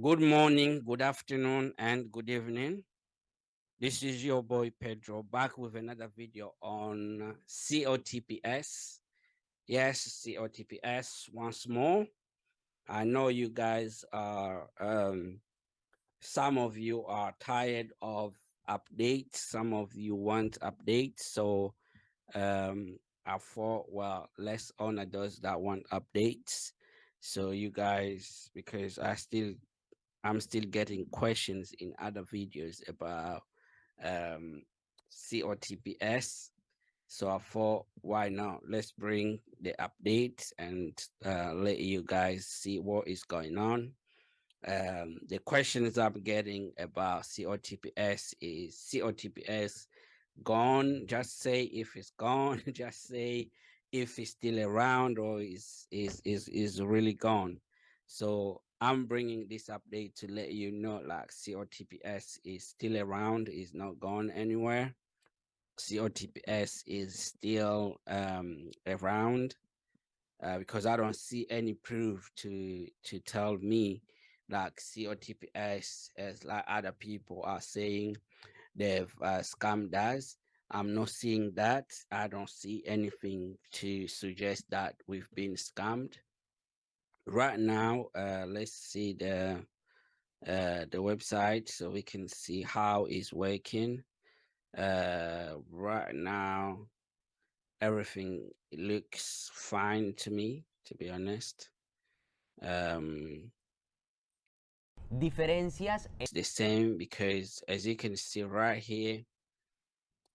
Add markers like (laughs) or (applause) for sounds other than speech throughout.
Good morning, good afternoon, and good evening. This is your boy Pedro back with another video on COTPS. Yes, COTPS once more. I know you guys are, um, some of you are tired of updates, some of you want updates. So um, I thought, well, let's honor those that want updates. So you guys, because I still, I'm still getting questions in other videos about um, COTPS. So I thought, why not? Let's bring the update and uh, let you guys see what is going on. Um, the questions I'm getting about COTPS is COTPS gone? Just say if it's gone. (laughs) Just say if it's still around or is is is is really gone. So I'm bringing this update to let you know like COTPS is still around, is not gone anywhere. COTPS is still um, around uh, because I don't see any proof to to tell me like COTPS as like other people are saying they've uh, scammed us. I'm not seeing that. I don't see anything to suggest that we've been scammed. Right now, uh, let's see the uh, the website so we can see how it's working. Uh right now everything looks fine to me to be honest. Um diferencias it's the same because as you can see right here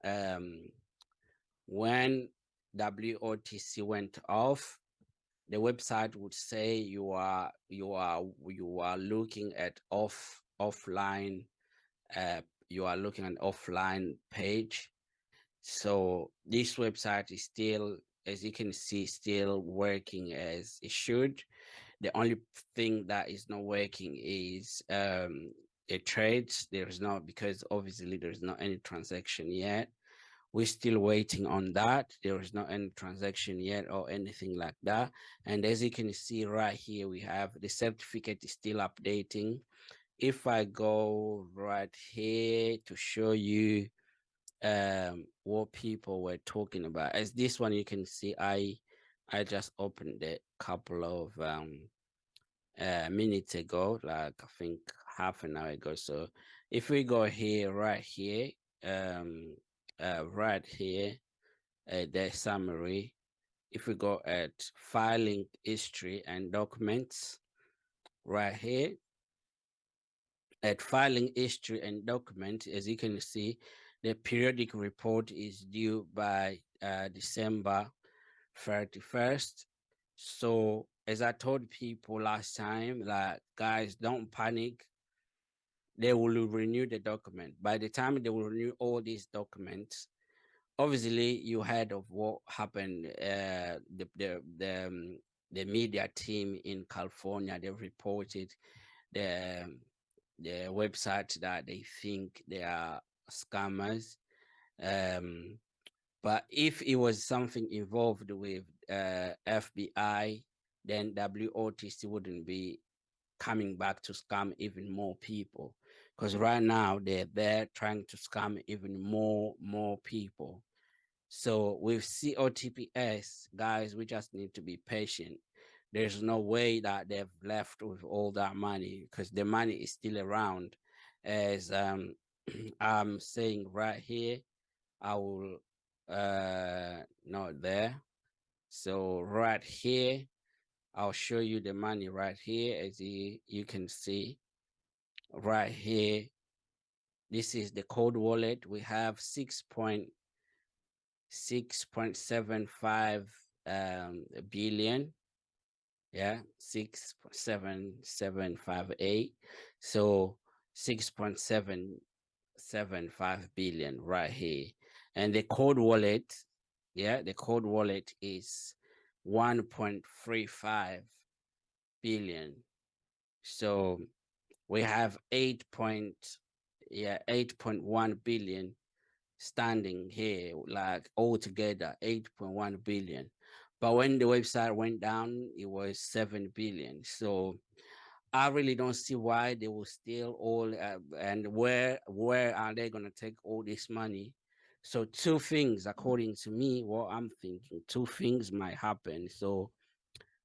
um when WOTC went off the website would say you are you are you are looking at off offline uh, you are looking at offline page. So this website is still, as you can see, still working as it should. The only thing that is not working is um, the trades. There is not, because obviously there's not any transaction yet. We're still waiting on that. There is not any transaction yet or anything like that. And as you can see right here, we have the certificate is still updating if I go right here to show you um, what people were talking about, as this one you can see, I I just opened it a couple of um, uh, minutes ago, like I think half an hour ago. So if we go here, right here, um, uh, right here, uh, the summary, if we go at filing history and documents, right here, at filing history and documents, as you can see, the periodic report is due by uh, December 31st. So as I told people last time, like guys, don't panic. They will renew the document. By the time they will renew all these documents, obviously you heard of what happened. Uh, the the the, um, the media team in California they reported the the website that they think they are scammers. Um, but if it was something involved with uh, FBI, then WOTC wouldn't be coming back to scam even more people. Because right now they're there trying to scam even more, more people. So with COTPS, guys, we just need to be patient. There's no way that they've left with all that money because the money is still around. As um, (clears throat) i'm saying right here i will uh not there. So right here i'll show you the money right here as you you can see right here. This is the code wallet. We have 6 point 6.75 um billion. Yeah six seven seven five eight. So six point seven seven five billion right here. And the code wallet yeah the code wallet is 1.35 billion. So we have 8 point yeah 8.1 billion standing here like altogether 8.1 billion but when the website went down, it was 7 billion. So I really don't see why they will steal all uh, and where where are they going to take all this money? So two things, according to me, what I'm thinking, two things might happen. So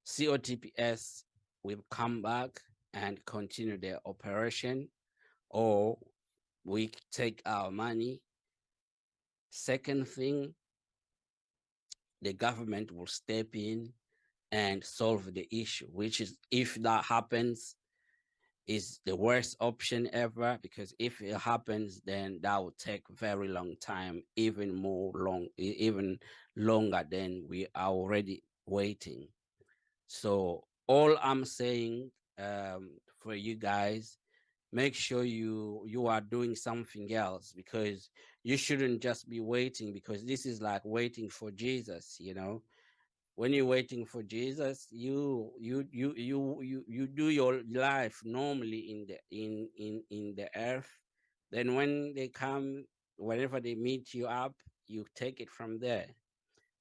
COTPS will come back and continue their operation, or we take our money. Second thing, the government will step in and solve the issue, which is if that happens, is the worst option ever because if it happens, then that will take very long time, even more long, even longer than we are already waiting. So all I'm saying um, for you guys, make sure you you are doing something else because you shouldn't just be waiting because this is like waiting for Jesus, you know when you're waiting for Jesus, you you you you you you do your life normally in the in in in the earth. Then when they come, whenever they meet you up, you take it from there.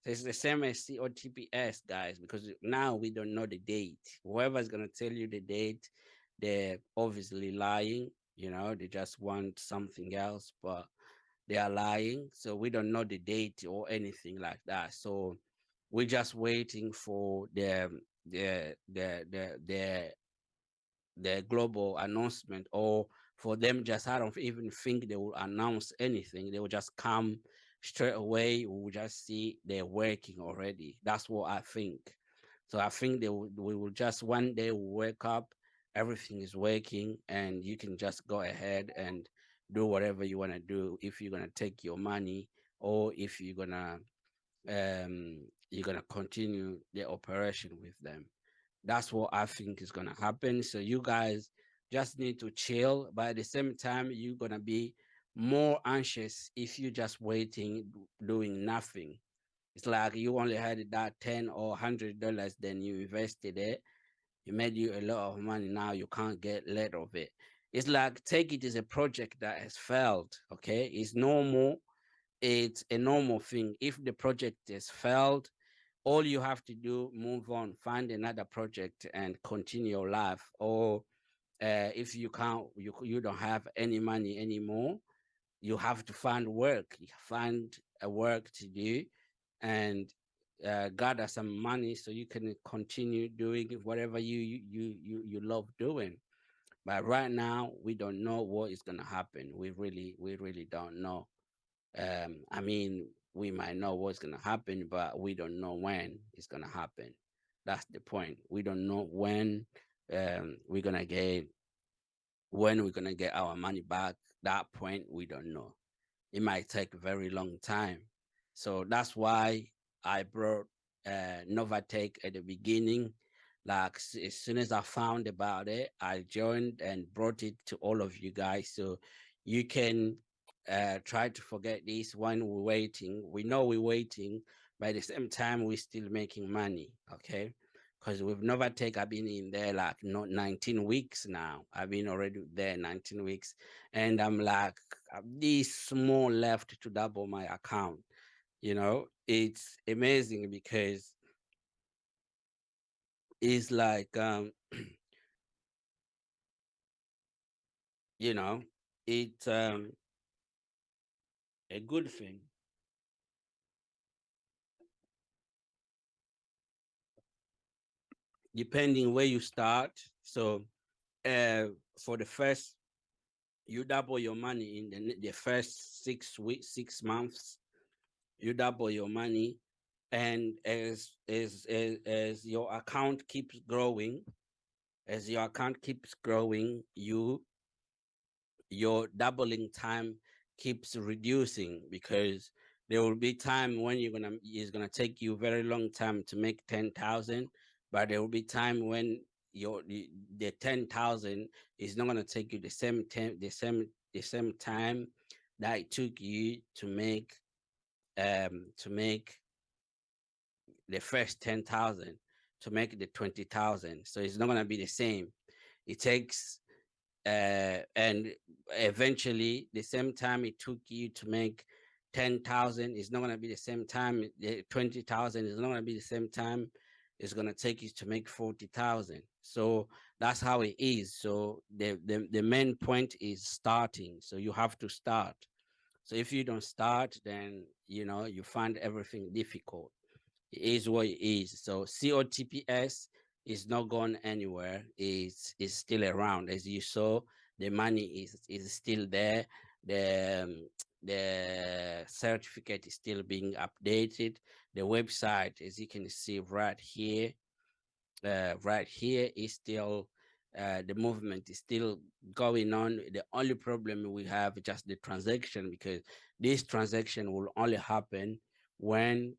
It's the same as COTPS, guys, because now we don't know the date. Whoever's gonna tell you the date, they're obviously lying. You know, they just want something else, but they are lying. So we don't know the date or anything like that. So we're just waiting for the the the the the, the global announcement or for them just I don't even think they will announce anything. They will just come straight away. We'll just see they're working already. That's what I think. So I think they will, we will just one day wake up, everything is working, and you can just go ahead and do whatever you want to do. If you're gonna take your money, or if you're gonna um, you're going to continue the operation with them. That's what I think is going to happen. So you guys just need to chill, but at the same time, you're going to be more anxious if you're just waiting, doing nothing. It's like you only had that 10 or 100 dollars, then you invested it. It made you a lot of money. Now you can't get rid of it. It's like take it as a project that has failed. Okay. It's normal. It's a normal thing. If the project has failed, all you have to do move on find another project and continue your life or uh, if you can't you, you don't have any money anymore you have to find work you find a work to do and uh, gather some money so you can continue doing whatever you you you you love doing but right now we don't know what is going to happen we really we really don't know um i mean we might know what's going to happen, but we don't know when it's going to happen. That's the point. We don't know when um, we're going to get when we're going to get our money back. That point, we don't know. It might take a very long time. So that's why I brought uh, Novatech at the beginning. Like as soon as I found about it, I joined and brought it to all of you guys. So you can uh, try to forget this when we're waiting. We know we're waiting, but at the same time, we're still making money, okay? Because with Novatech, I've been in there like not 19 weeks now. I've been already there 19 weeks, and I'm like, this small left to double my account. You know, it's amazing because it's like, um, (clears throat) you know, it's um, a good thing. Depending where you start. So uh, for the first, you double your money in the, the first six weeks, six months, you double your money. And as, as, as, as your account keeps growing, as your account keeps growing, you your doubling time keeps reducing because there will be time when you're gonna it's gonna take you very long time to make 10,000 but there will be time when your the, the 10,000 is not gonna take you the same time the same the same time that it took you to make um to make the first 10,000 to make the 20,000 so it's not gonna be the same. It takes uh, and eventually the same time it took you to make 10,000 is not going to be the same time, the 20,000 is not going to be the same time is going to take you to make 40,000. So that's how it is. So the, the, the main point is starting. So you have to start. So if you don't start, then, you know, you find everything difficult. It is what it is. So COTPS is not going anywhere. It's, it's still around. As you saw, the money is, is still there. The, um, the certificate is still being updated. The website, as you can see right here, uh, right here is still uh, the movement is still going on. The only problem we have is just the transaction because this transaction will only happen when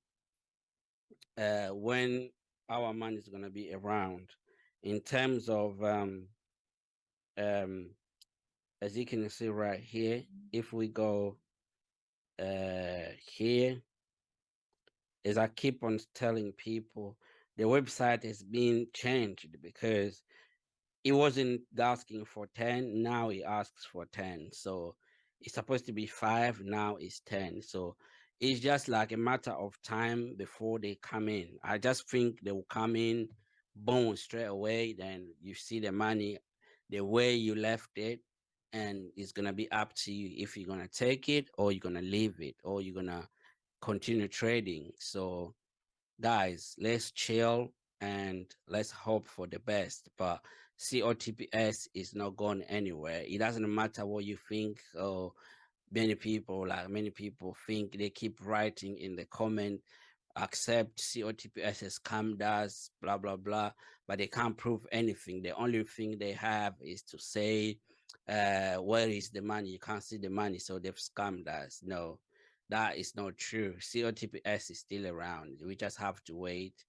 uh, when our money is going to be around. In terms of um, um, as you can see right here, if we go uh, here, as I keep on telling people, the website is being changed because it wasn't asking for 10, now it asks for 10. So it's supposed to be five, now it's 10. So it's just like a matter of time before they come in. I just think they will come in, boom, straight away. Then you see the money the way you left it, and it's gonna be up to you if you're gonna take it or you're gonna leave it or you're gonna continue trading. So guys, let's chill and let's hope for the best. But COTPS is not going anywhere. It doesn't matter what you think or many people, like many people think they keep writing in the comment, accept COTPS has come does, blah, blah, blah, but they can't prove anything. The only thing they have is to say, uh, where is the money? You can't see the money, so they've scammed us. No, that is not true. COTPS is still around. We just have to wait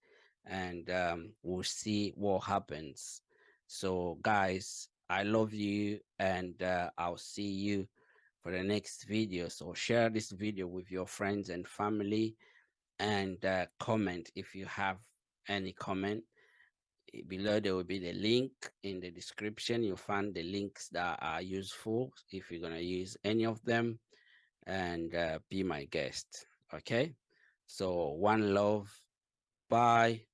and um, we'll see what happens. So guys, I love you and uh, I'll see you for the next video. So share this video with your friends and family and uh, comment if you have any comment. Below there will be the link in the description. You'll find the links that are useful if you're going to use any of them and uh, be my guest. Okay. So one love. Bye.